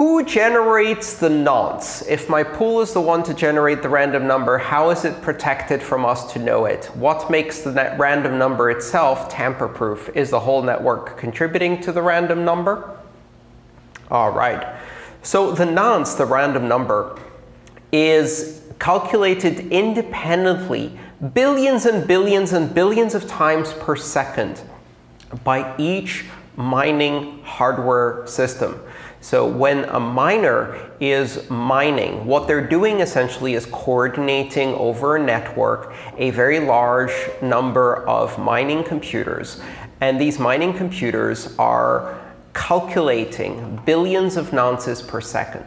who generates the nonce? If my pool is the one to generate the random number, how is it protected from us to know it? What makes the random number itself tamper-proof? Is the whole network contributing to the random number? All right. So the nonce, the random number, is calculated independently billions and billions and billions of times per second by each mining hardware system. So when a miner is mining, what they're doing essentially is coordinating over a network a very large number of mining computers. And these mining computers are calculating billions of nonces per second.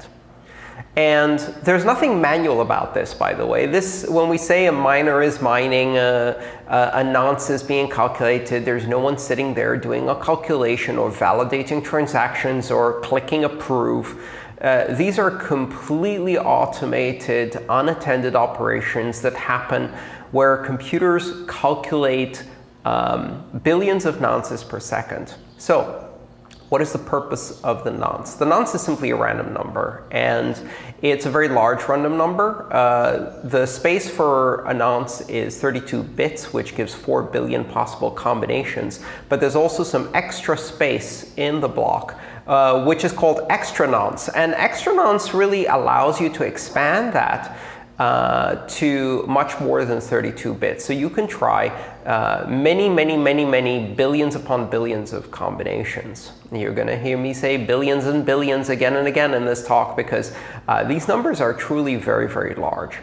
And there's nothing manual about this, by the way. This, when we say a miner is mining, a, a, a nonce is being calculated, there's no one sitting there doing a calculation or validating transactions or clicking approve. Uh, these are completely automated, unattended operations that happen where computers calculate um, billions of nonces per second. So what is the purpose of the nonce? The nonce is simply a random number, and it's a very large random number. Uh, the space for a nonce is 32 bits, which gives 4 billion possible combinations. But there's also some extra space in the block, uh, which is called extra nonce. And extra nonce really allows you to expand that uh, to much more than 32 bits. So you can try uh, many, many, many, many billions upon billions of combinations. You're going to hear me say billions and billions again and again in this talk because uh, these numbers are truly very, very large.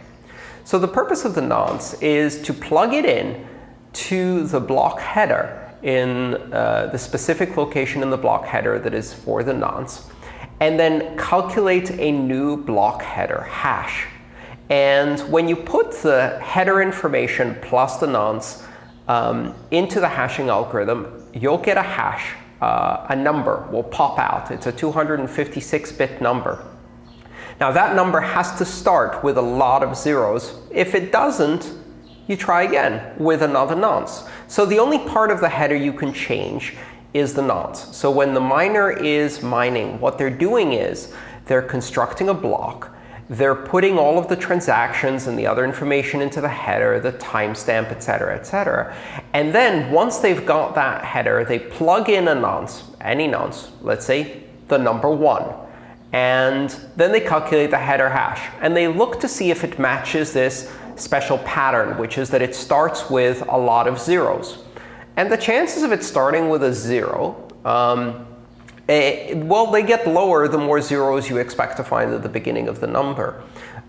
So the purpose of the nonce is to plug it in to the block header in uh, the specific location in the block header that is for the nonce, and then calculate a new block header hash. And when you put the header information plus the nonce um, into the hashing algorithm, you'll get a hash. Uh, a number will pop out. It's a 256-bit number. Now, that number has to start with a lot of zeros. If it doesn't, you try again with another nonce. So the only part of the header you can change is the nonce. So when the miner is mining, what they're doing is they're constructing a block they're putting all of the transactions and the other information into the header, the timestamp, etc., cetera, et cetera. And then once they've got that header, they plug in a nonce, any nonce, let's say the number 1. And then they calculate the header hash. And they look to see if it matches this special pattern, which is that it starts with a lot of zeros. And the chances of it starting with a 0 um, well, they get lower the more zeros you expect to find at the beginning of the number.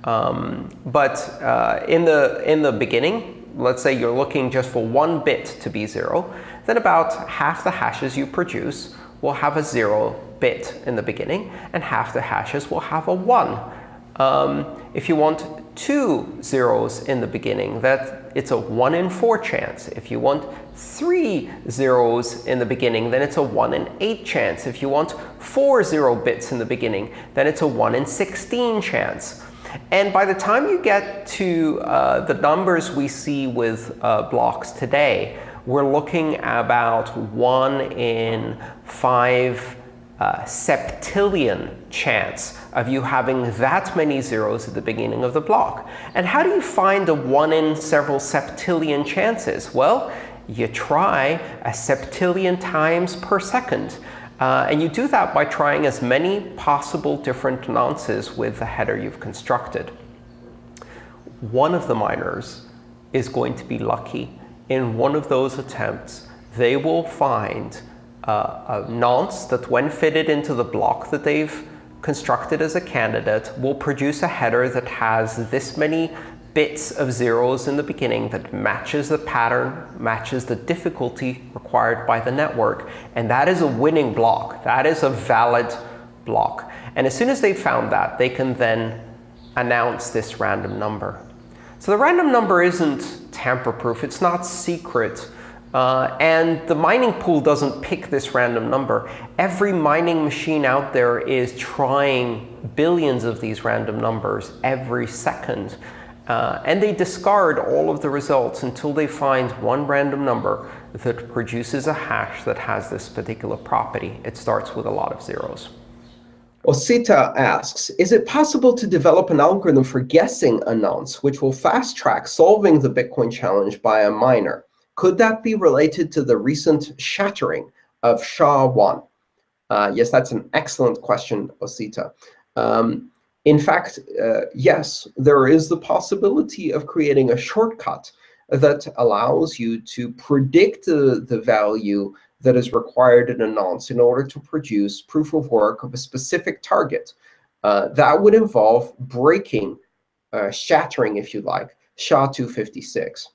Um, but uh, in, the, in the beginning, let's say you're looking just for one bit to be 0, then about half the hashes you produce will have a 0 bit in the beginning, and half the hashes will have a 1. Um, if you want two zeros in the beginning, that it's a 1 in 4 chance. If you want three zeros in the beginning, then it's a 1 in 8 chance. If you want four zero bits in the beginning, then it's a 1 in 16 chance. And by the time you get to uh, the numbers we see with uh, blocks today, we're looking about 1 in 5 uh, septillion chance of you having that many zeros at the beginning of the block. And how do you find a 1 in several septillion chances? Well, you try a septillion times per second. Uh, and you do that by trying as many possible different nonces with the header you've constructed. One of the miners is going to be lucky. In one of those attempts, they will find uh, a nonce that when fitted into the block that they've constructed as a candidate will produce a header that has this many bits of zeros in the beginning that matches the pattern, matches the difficulty required by the network. And that is a winning block. That is a valid block. And as soon as they've found that, they can then announce this random number. So the random number isn't tamper-proof. It's not secret. Uh, and the mining pool doesn't pick this random number. Every mining machine out there is trying billions of these random numbers every second. Uh, and they discard all of the results until they find one random number that produces a hash that has this particular property. It starts with a lot of zeros. Osita asks, is it possible to develop an algorithm for guessing a nonce, which will fast-track solving the Bitcoin challenge by a miner? Could that be related to the recent shattering of SHA-1? Uh, yes, that's an excellent question, Osita. Um, in fact, uh, yes, there is the possibility of creating a shortcut that allows you to predict the, the value that is required in a nonce in order to produce proof of work of a specific target. Uh, that would involve breaking, uh, shattering, if you like, SHA-256.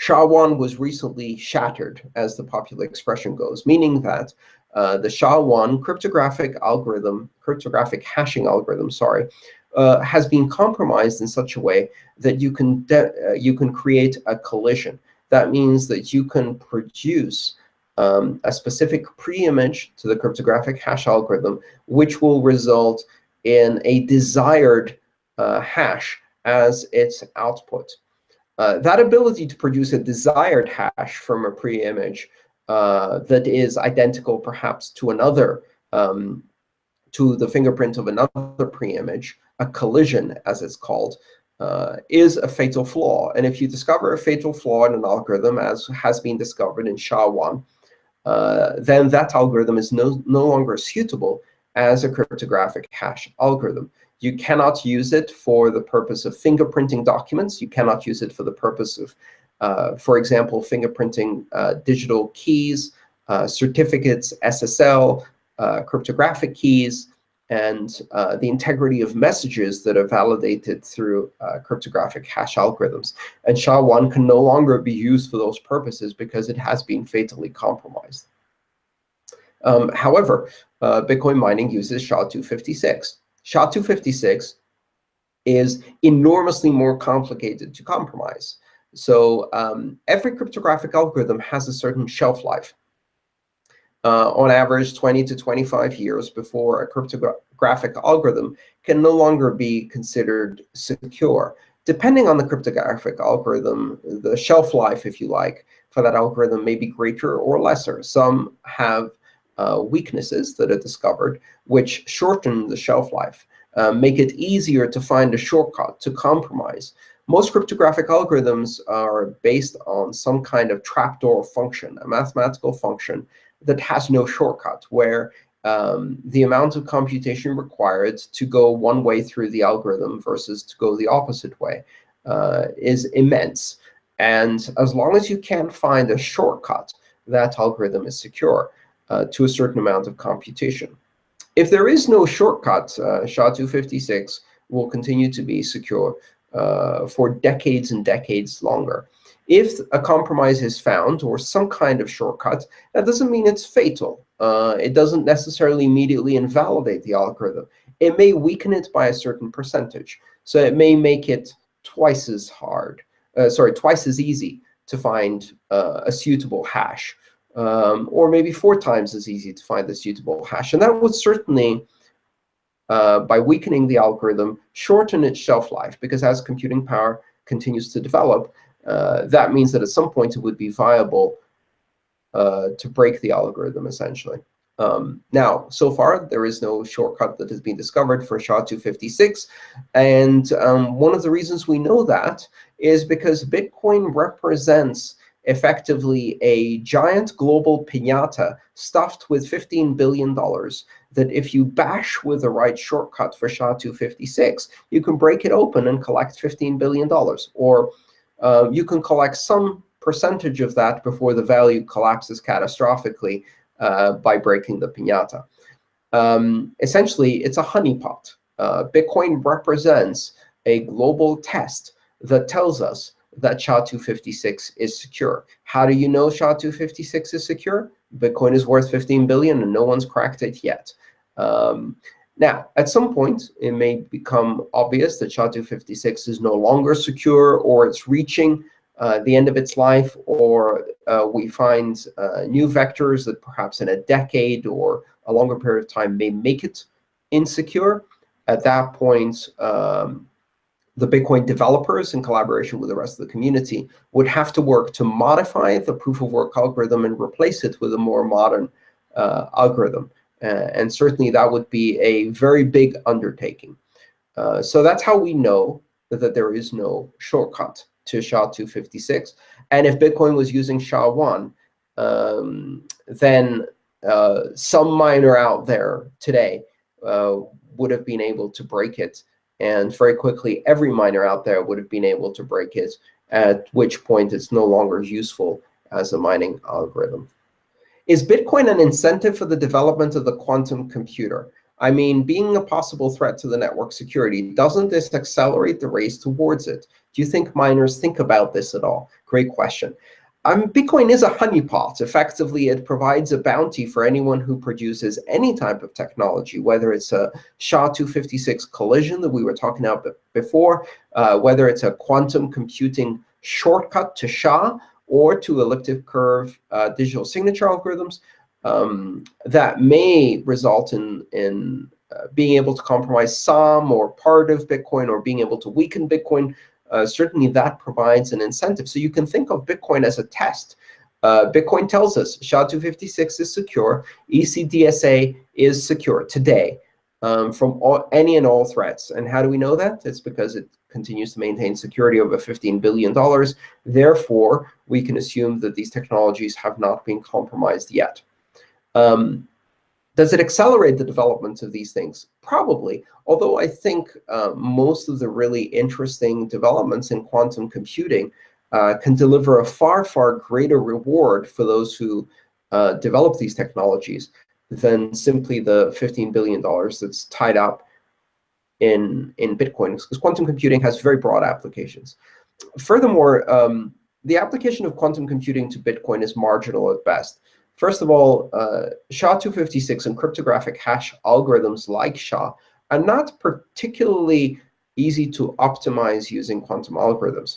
SHA-1 was recently shattered, as the popular expression goes, meaning that uh, the SHA-1 cryptographic algorithm, cryptographic hashing algorithm, sorry, uh, has been compromised in such a way that you can uh, you can create a collision. That means that you can produce um, a specific pre-image to the cryptographic hash algorithm, which will result in a desired uh, hash as its output. Uh, that ability to produce a desired hash from a pre-image uh, that is identical perhaps to another, um, to the fingerprint of another pre-image, a collision, as it's called, uh, is a fatal flaw. And if you discover a fatal flaw in an algorithm, as has been discovered in SHA-1, uh, then that algorithm is no, no longer suitable as a cryptographic hash algorithm. You cannot use it for the purpose of fingerprinting documents. You cannot use it for the purpose of, uh, for example, fingerprinting uh, digital keys, uh, certificates, SSL, uh, cryptographic keys, and uh, the integrity of messages that are validated through uh, cryptographic hash algorithms. And SHA-1 can no longer be used for those purposes because it has been fatally compromised. Um, however, Bitcoin mining uses SHA-256. SHA-256 is enormously more complicated to compromise. So um, every cryptographic algorithm has a certain shelf life uh, on average 20 to 25 years before a cryptographic algorithm can no longer be considered secure. Depending on the cryptographic algorithm, the shelf life, if you like, for that algorithm may be greater or lesser. Some have uh, weaknesses that are discovered, which shorten the shelf life, uh, make it easier to find a shortcut to compromise. Most cryptographic algorithms are based on some kind of trapdoor function, a mathematical function that has no shortcut, where um, the amount of computation required to go one way through the algorithm versus to go the opposite way uh, is immense. And as long as you can't find a shortcut, that algorithm is secure uh, to a certain amount of computation. If there is no shortcut, uh, SHA-256 will continue to be secure uh, for decades and decades longer. If a compromise is found or some kind of shortcut, that doesn't mean it's fatal. Uh, it doesn't necessarily immediately invalidate the algorithm. It may weaken it by a certain percentage. So it may make it twice as hard, uh, sorry, twice as easy to find uh, a suitable hash, um, or maybe four times as easy to find a suitable hash. And that would certainly, uh, by weakening the algorithm, shorten its shelf life, because as computing power continues to develop, uh, that means that at some point it would be viable uh, to break the algorithm, essentially. Um, now, so far, there is no shortcut that has been discovered for SHA-256. And um, one of the reasons we know that is because Bitcoin represents effectively a giant global pinata stuffed with $15 billion that if you bash with the right shortcut for SHA-256, you can break it open and collect $15 billion. Or uh, you can collect some percentage of that before the value collapses catastrophically uh, by breaking the pinata. Um, essentially, it's a honeypot. Uh, Bitcoin represents a global test that tells us that SHA-256 is secure. How do you know SHA-256 is secure? Bitcoin is worth 15 billion, and no one's cracked it yet. Um, now, at some point, it may become obvious that SHA-256 is no longer secure, or it's reaching uh, the end of its life, or uh, we find uh, new vectors that perhaps in a decade or a longer period of time may make it insecure. At that point, um, the Bitcoin developers, in collaboration with the rest of the community, would have to work to modify the proof of work algorithm and replace it with a more modern uh, algorithm. Uh, and certainly, that would be a very big undertaking. Uh, so that's how we know that there is no shortcut to SHA-256. And if Bitcoin was using SHA-1, um, then uh, some miner out there today uh, would have been able to break it. And very quickly, every miner out there would have been able to break it, at which point it's no longer useful as a mining algorithm. Is Bitcoin an incentive for the development of the quantum computer? I mean, being a possible threat to the network security, doesn't this accelerate the race towards it? Do you think miners think about this at all? Great question. Um, Bitcoin is a honeypot. Effectively, it provides a bounty for anyone who produces any type of technology, whether it's a SHA-256 collision that we were talking about before, uh, whether it's a quantum computing shortcut to SHA, or to elliptic curve uh, digital signature algorithms um, that may result in, in uh, being able to compromise some or part of Bitcoin or being able to weaken Bitcoin uh, certainly that provides an incentive. So you can think of Bitcoin as a test. Uh, Bitcoin tells us SHA-256 is secure, ECDSA is secure today um, from all, any and all threats. And how do we know that? It's because it continues to maintain security over $15 billion. Therefore, we can assume that these technologies have not been compromised yet. Um, does it accelerate the development of these things? Probably, although I think uh, most of the really interesting developments in quantum computing uh, can deliver a far, far greater reward for those who uh, develop these technologies than simply the $15 billion that's tied up in, in Bitcoin, because quantum computing has very broad applications. Furthermore, um, the application of quantum computing to Bitcoin is marginal at best. First of all, uh, SHA-256 and cryptographic hash algorithms like SHA are not particularly easy to optimize using quantum algorithms.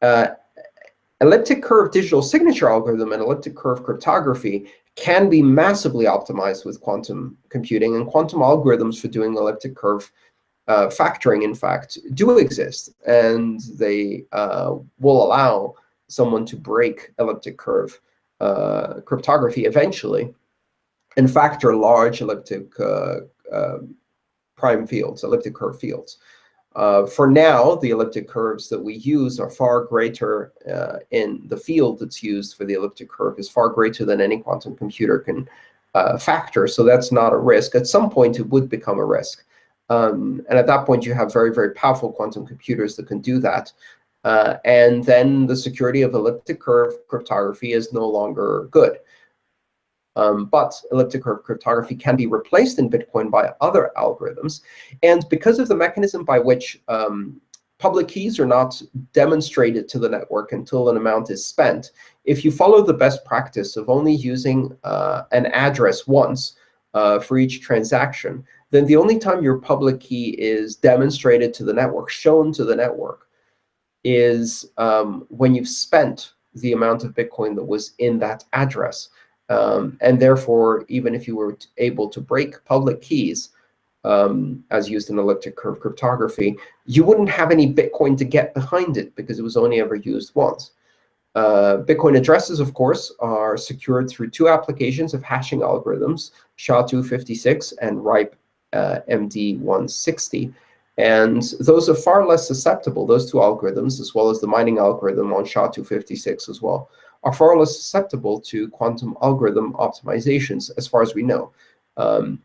Uh, elliptic curve digital signature algorithm and elliptic curve cryptography can be massively optimized with quantum computing. And quantum algorithms for doing elliptic curve uh, factoring, in fact, do exist. And they uh, will allow someone to break elliptic curve uh, cryptography eventually and factor large elliptic uh, uh, prime fields, elliptic curve fields. Uh, for now, the elliptic curves that we use are far greater uh, in the field that's used for the elliptic curve is far greater than any quantum computer can uh, factor. So that's not a risk. At some point, it would become a risk. Um, and at that point, you have very, very powerful quantum computers that can do that. Uh, and then the security of elliptic curve cryptography is no longer good. Um, but elliptic curve cryptography can be replaced in Bitcoin by other algorithms. And because of the mechanism by which um, public keys are not demonstrated to the network until an amount is spent, if you follow the best practice of only using uh, an address once uh, for each transaction, then the only time your public key is demonstrated to the network, shown to the network, is um, when you've spent the amount of Bitcoin that was in that address. Um, and therefore, even if you were able to break public keys, um, as used in elliptic curve cryptography, you wouldn't have any Bitcoin to get behind it because it was only ever used once. Uh, Bitcoin addresses, of course, are secured through two applications of hashing algorithms, SHA-256 and RIPE uh, MD160. And those are far less susceptible, those two algorithms, as well as the mining algorithm on SHA-256 as well, are far less susceptible to quantum algorithm optimizations, as far as we know. Um,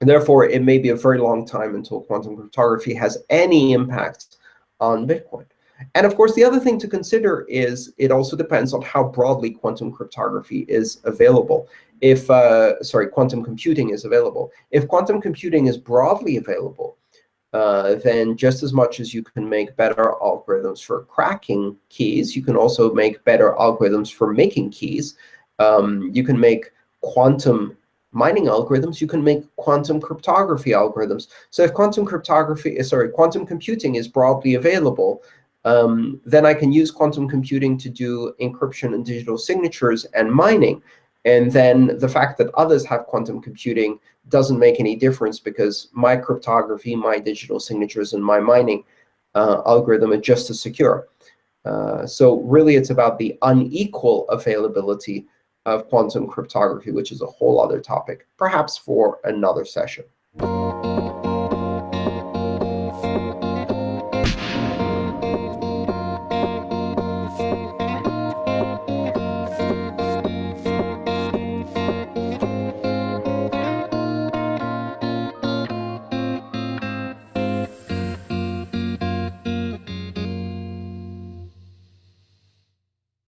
and therefore, it may be a very long time until quantum cryptography has any impact on Bitcoin. And of course, the other thing to consider is it also depends on how broadly quantum cryptography is available. If, uh, sorry, quantum computing is available. If quantum computing is broadly available, uh, then just as much as you can make better algorithms for cracking keys, you can also make better algorithms for making keys. Um, you can make quantum mining algorithms. You can make quantum cryptography algorithms. So if quantum cryptography, uh, sorry, quantum computing is broadly available, um, then I can use quantum computing to do encryption and digital signatures and mining. And then the fact that others have quantum computing doesn't make any difference because my cryptography, my digital signatures, and my mining uh, algorithm are just as secure. Uh, so really, it's about the unequal availability of quantum cryptography, which is a whole other topic, perhaps for another session.